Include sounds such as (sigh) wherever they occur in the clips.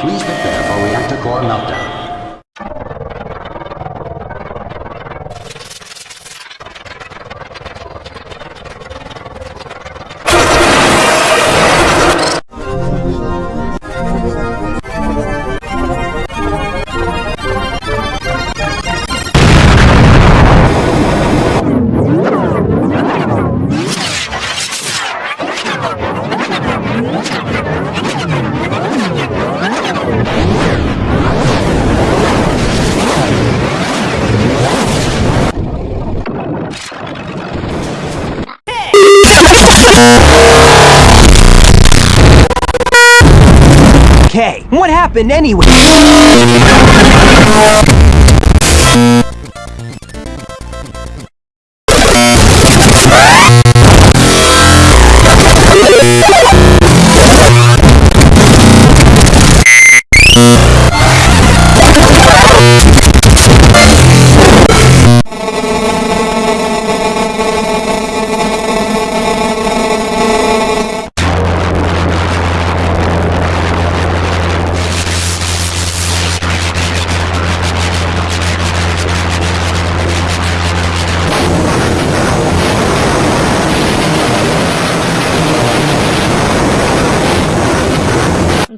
Please prepare for reactor core meltdown. Okay, what happened anyway?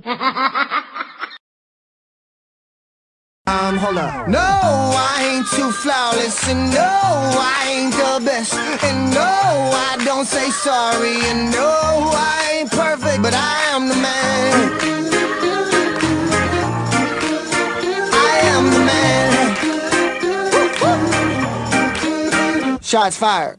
Um, hold up. No, I ain't too flawless, and no, I ain't the best, and no, I don't say sorry, and no, I ain't perfect, but I am the man. I am the man. Shots fired.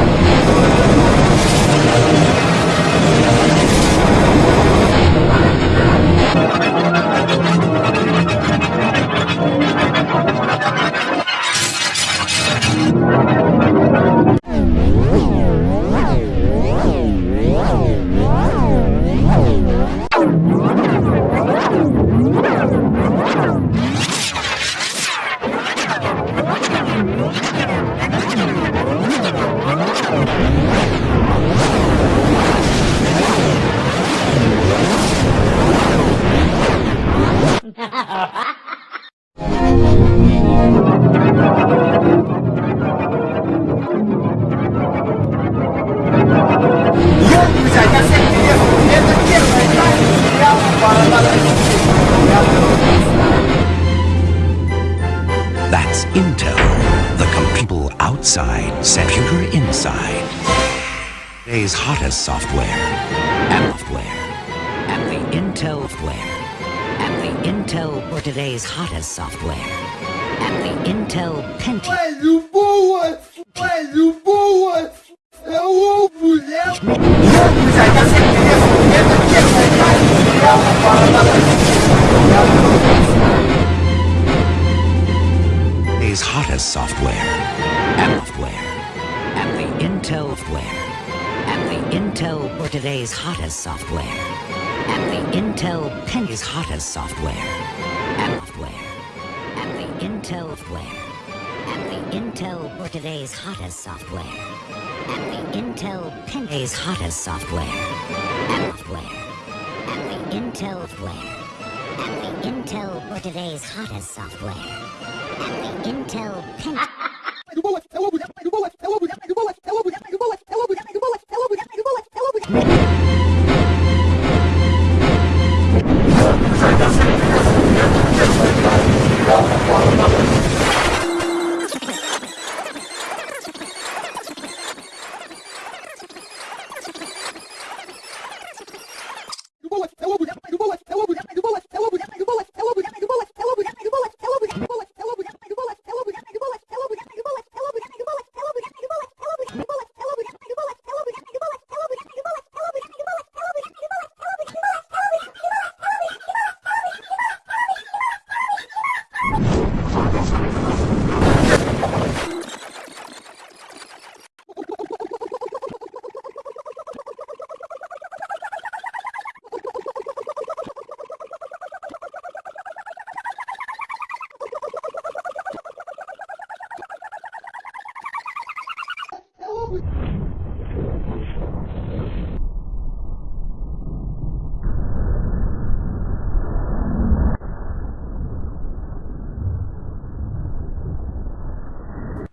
That's Intel. The people outside, computer inside. Today's hottest software and software. And the Intel software. Intel for today's hottest software. And the Intel Pentium. Today's hottest software software. And the Intel software. And the Intel for today's hottest software. And the Intel Penny's hottest software and software. And the Intel software. And the Intel for today's hottest software. And the Intel Penny's hottest software and software. And the Intel software. And the Intel for today's hottest software. And the Intel Pen. (laughs)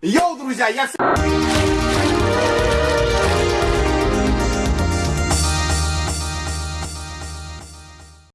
Йоу, друзья, я...